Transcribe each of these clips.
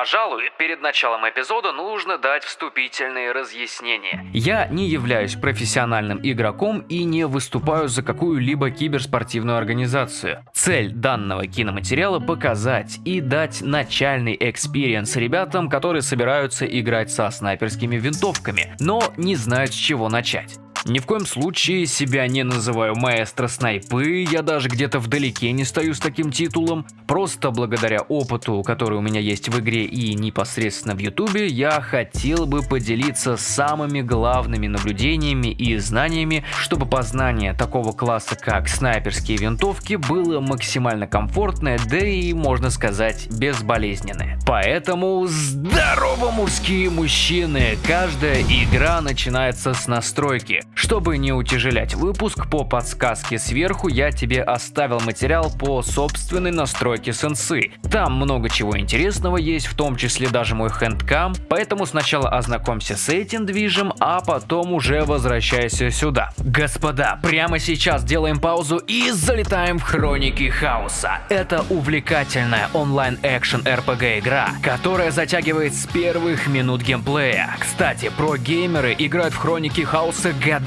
Пожалуй, перед началом эпизода нужно дать вступительные разъяснения. Я не являюсь профессиональным игроком и не выступаю за какую-либо киберспортивную организацию. Цель данного киноматериала показать и дать начальный experience ребятам, которые собираются играть со снайперскими винтовками, но не знают с чего начать. Ни в коем случае себя не называю маэстро снайпы, я даже где-то вдалеке не стою с таким титулом. Просто благодаря опыту, который у меня есть в игре и непосредственно в ютубе, я хотел бы поделиться самыми главными наблюдениями и знаниями, чтобы познание такого класса, как снайперские винтовки, было максимально комфортное, да и, можно сказать, безболезненное. Поэтому здорово, мужские мужчины! Каждая игра начинается с настройки. Чтобы не утяжелять выпуск, по подсказке сверху я тебе оставил материал по собственной настройке сенсы. Там много чего интересного есть, в том числе даже мой хэндкам, поэтому сначала ознакомься с этим движем, а потом уже возвращайся сюда. Господа, прямо сейчас делаем паузу и залетаем в Хроники Хаоса. Это увлекательная онлайн-экшен RPG игра, которая затягивает с первых минут геймплея. Кстати, про геймеры играют в Хроники Хаоса годами.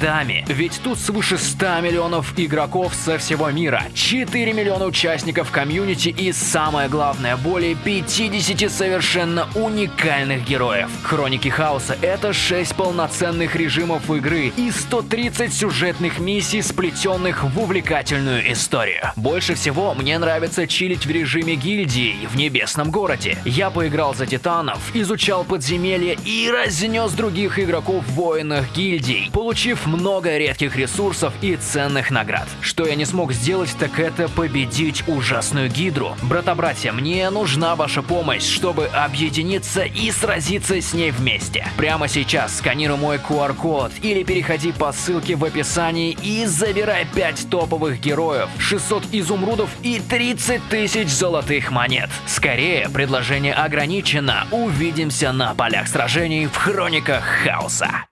Ведь тут свыше 100 миллионов игроков со всего мира, 4 миллиона участников комьюнити и самое главное, более 50 совершенно уникальных героев. Хроники Хаоса это 6 полноценных режимов игры и 130 сюжетных миссий, сплетенных в увлекательную историю. Больше всего мне нравится чилить в режиме гильдии в небесном городе. Я поиграл за титанов, изучал подземелья и разнес других игроков в воинах гильдий, получив много редких ресурсов и ценных наград. Что я не смог сделать, так это победить ужасную гидру. Брата-братья, мне нужна ваша помощь, чтобы объединиться и сразиться с ней вместе. Прямо сейчас сканируй мой QR-код или переходи по ссылке в описании и забирай 5 топовых героев, 600 изумрудов и 30 тысяч золотых монет. Скорее, предложение ограничено. Увидимся на полях сражений в Хрониках Хаоса.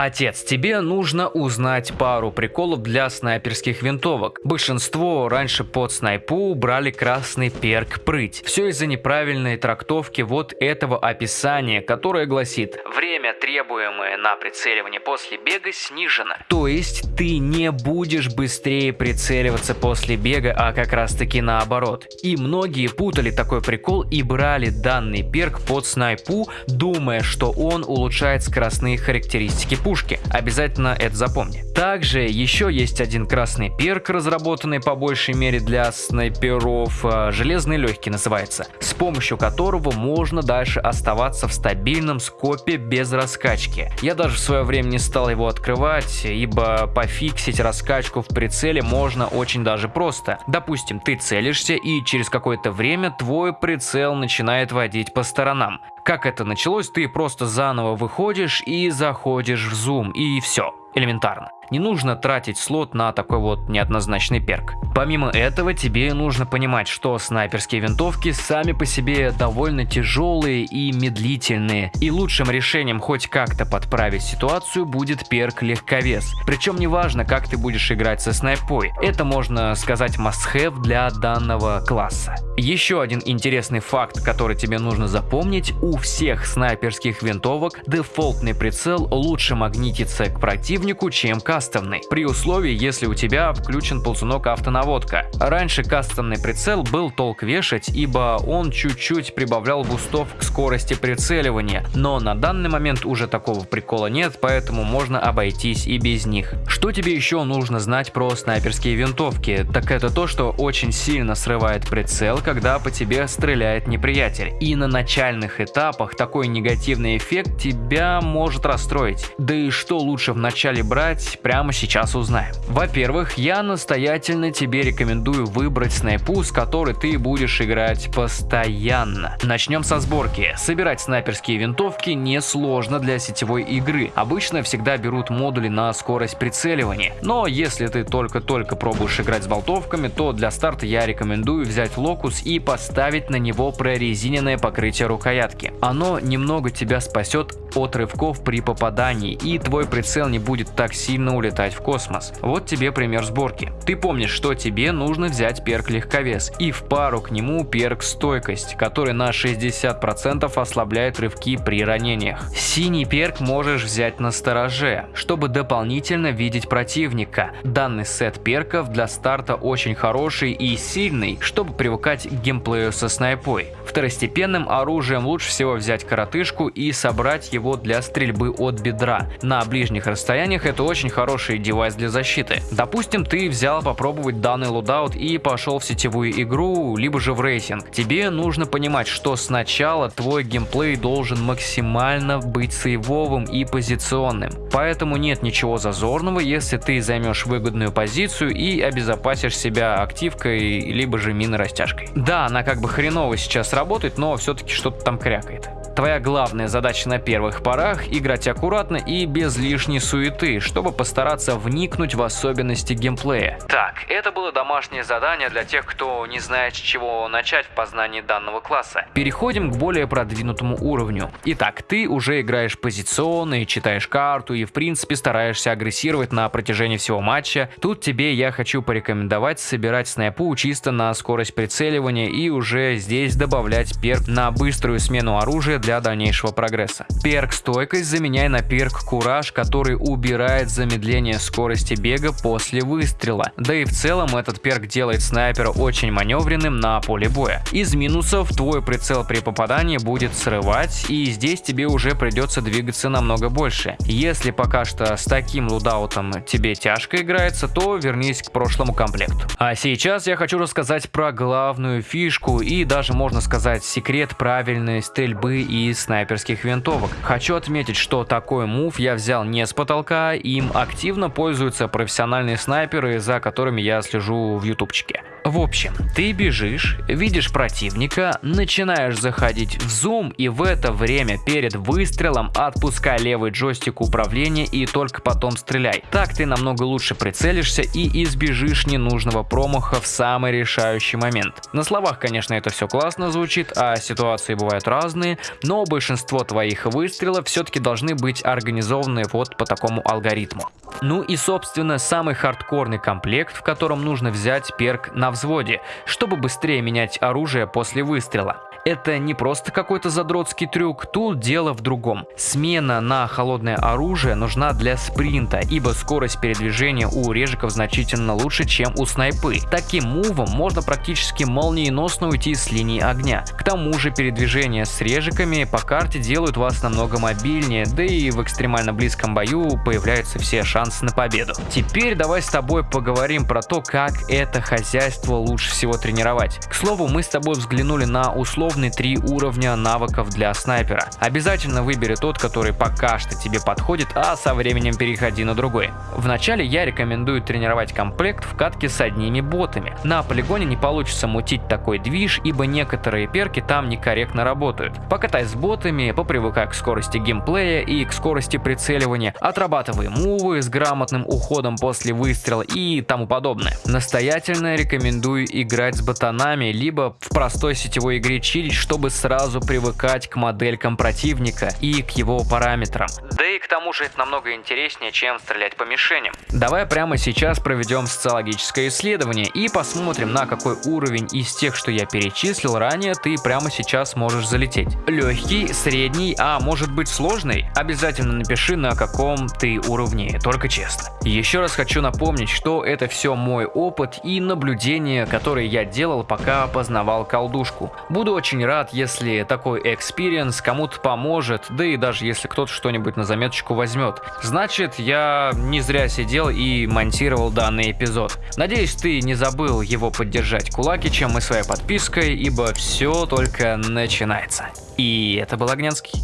Отец, тебе нужно узнать пару приколов для снайперских винтовок. Большинство раньше под снайпу брали красный перк прыть. Все из-за неправильной трактовки вот этого описания, которое гласит «Время, требуемое на прицеливание после бега, снижено». То есть ты не будешь быстрее прицеливаться после бега, а как раз таки наоборот. И многие путали такой прикол и брали данный перк под снайпу, думая, что он улучшает скоростные характеристики пушки. Обязательно это запомни. Также еще есть один красный перк, разработанный по большей мере для снайперов, а, железный легкий называется, с помощью которого можно дальше оставаться в стабильном скопе без раскачки. Я даже в свое время не стал его открывать, ибо пофиксить раскачку в прицеле можно очень даже просто. Допустим, ты целишься и через какое-то время твой прицел начинает водить по сторонам. Как это началось, ты просто заново выходишь и заходишь в зум, и все, элементарно. Не нужно тратить слот на такой вот неоднозначный перк. Помимо этого, тебе нужно понимать, что снайперские винтовки сами по себе довольно тяжелые и медлительные, и лучшим решением хоть как-то подправить ситуацию будет перк легковес. Причем неважно, как ты будешь играть со снайпой, это можно сказать must-have для данного класса. Еще один интересный факт, который тебе нужно запомнить, у всех снайперских винтовок дефолтный прицел лучше магнитится к противнику, чем к кастомный, при условии, если у тебя включен ползунок автонаводка. Раньше кастомный прицел был толк вешать, ибо он чуть-чуть прибавлял бустов к скорости прицеливания, но на данный момент уже такого прикола нет, поэтому можно обойтись и без них. Что тебе еще нужно знать про снайперские винтовки? Так это то, что очень сильно срывает прицел, когда по тебе стреляет неприятель. И на начальных этапах такой негативный эффект тебя может расстроить. Да и что лучше в начале брать, прямо сейчас узнаем. Во-первых, я настоятельно тебе рекомендую выбрать снайпу, с которой ты будешь играть постоянно. Начнем со сборки. Собирать снайперские винтовки несложно для сетевой игры. Обычно всегда берут модули на скорость прицеливания. Но если ты только-только пробуешь играть с болтовками, то для старта я рекомендую взять локус и поставить на него прорезиненное покрытие рукоятки. Оно немного тебя спасет от рывков при попадании и твой прицел не будет так сильно улетать в космос. Вот тебе пример сборки. Ты помнишь, что тебе нужно взять перк легковес и в пару к нему перк стойкость, который на 60% ослабляет рывки при ранениях. Синий перк можешь взять на стороже, чтобы дополнительно видеть противника. Данный сет перков для старта очень хороший и сильный, чтобы привыкать к геймплею со снайпой. Второстепенным оружием лучше всего взять коротышку и собрать его для стрельбы от бедра. На ближних расстояниях это очень хороший девайс для защиты. Допустим, ты взял попробовать данный loadout и пошел в сетевую игру, либо же в рейтинг. Тебе нужно понимать, что сначала твой геймплей должен максимально быть сейвовым и позиционным. Поэтому нет ничего зазорного, если ты займешь выгодную позицию и обезопасишь себя активкой, либо же мины-растяжкой. Да, она как бы хреново сейчас работает, но все-таки что-то там крякает. Твоя главная задача на первых порах – играть аккуратно и без лишней суеты, чтобы постараться вникнуть в особенности геймплея. Так, это было домашнее задание для тех, кто не знает, с чего начать в познании данного класса. Переходим к более продвинутому уровню. Итак, ты уже играешь позиционно и читаешь карту и в принципе стараешься агрессировать на протяжении всего матча. Тут тебе я хочу порекомендовать собирать снайпу чисто на скорость прицеливания и уже здесь добавлять перк на быструю смену оружия для дальнейшего прогресса. Перк стойкость заменяй на перк кураж, который убирает замедление скорости бега после выстрела. Да и в целом этот перк делает снайпера очень маневренным на поле боя. Из минусов твой прицел при попадании будет срывать и здесь тебе уже придется двигаться намного больше. Если пока что с таким лудаутом тебе тяжко играется, то вернись к прошлому комплекту. А сейчас я хочу рассказать про главную фишку и даже можно сказать секрет правильной стрельбы и из снайперских винтовок. Хочу отметить, что такой мув я взял не с потолка, им активно пользуются профессиональные снайперы, за которыми я слежу в ютубчике. В общем, ты бежишь, видишь противника, начинаешь заходить в зум и в это время перед выстрелом отпускай левый джойстик управления и только потом стреляй. Так ты намного лучше прицелишься и избежишь ненужного промаха в самый решающий момент. На словах, конечно, это все классно звучит, а ситуации бывают разные, но большинство твоих выстрелов все-таки должны быть организованы вот по такому алгоритму. Ну и собственно самый хардкорный комплект, в котором нужно взять перк на взводе, чтобы быстрее менять оружие после выстрела. Это не просто какой-то задротский трюк, тут дело в другом. Смена на холодное оружие нужна для спринта, ибо скорость передвижения у режиков значительно лучше, чем у снайпы. Таким мувом можно практически молниеносно уйти с линии огня. К тому же передвижение с режиками по карте делают вас намного мобильнее, да и в экстремально близком бою появляются все шансы на победу. Теперь давай с тобой поговорим про то, как это хозяйство лучше всего тренировать. К слову, мы с тобой взглянули на условные три уровня навыков для снайпера. Обязательно выбери тот, который пока что тебе подходит, а со временем переходи на другой. Вначале я рекомендую тренировать комплект в катке с одними ботами. На полигоне не получится мутить такой движ, ибо некоторые перки там некорректно работают. Покатай с ботами, попривыкай к скорости геймплея и к скорости прицеливания, отрабатывай мувы с грамотным уходом после выстрела и тому подобное. Настоятельно рекомендую играть с ботанами, либо в простой сетевой игре чилить, чтобы сразу привыкать к моделькам противника и к его параметрам. Да и к тому же это намного интереснее, чем стрелять по мишеням. Давай прямо сейчас проведем социологическое исследование и посмотрим, на какой уровень из тех, что я перечислил ранее, ты прямо сейчас можешь залететь. Легкий, средний, а может быть сложный? Обязательно напиши, на каком ты уровне, только честно. Еще раз хочу напомнить, что это все мой опыт и наблюдения, которые я делал, пока познавал колдушку. Буду очень рад, если такой experience кому-то поможет, да и даже если кто-то что-нибудь на заметочку возьмет. Значит, я не зря сидел и монтировал данный эпизод. Надеюсь, ты не забыл его поддержать кулакичем и своей подпиской, ибо все только начинается. И это был Огненский.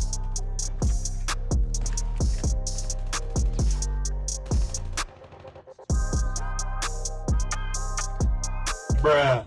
Bruh.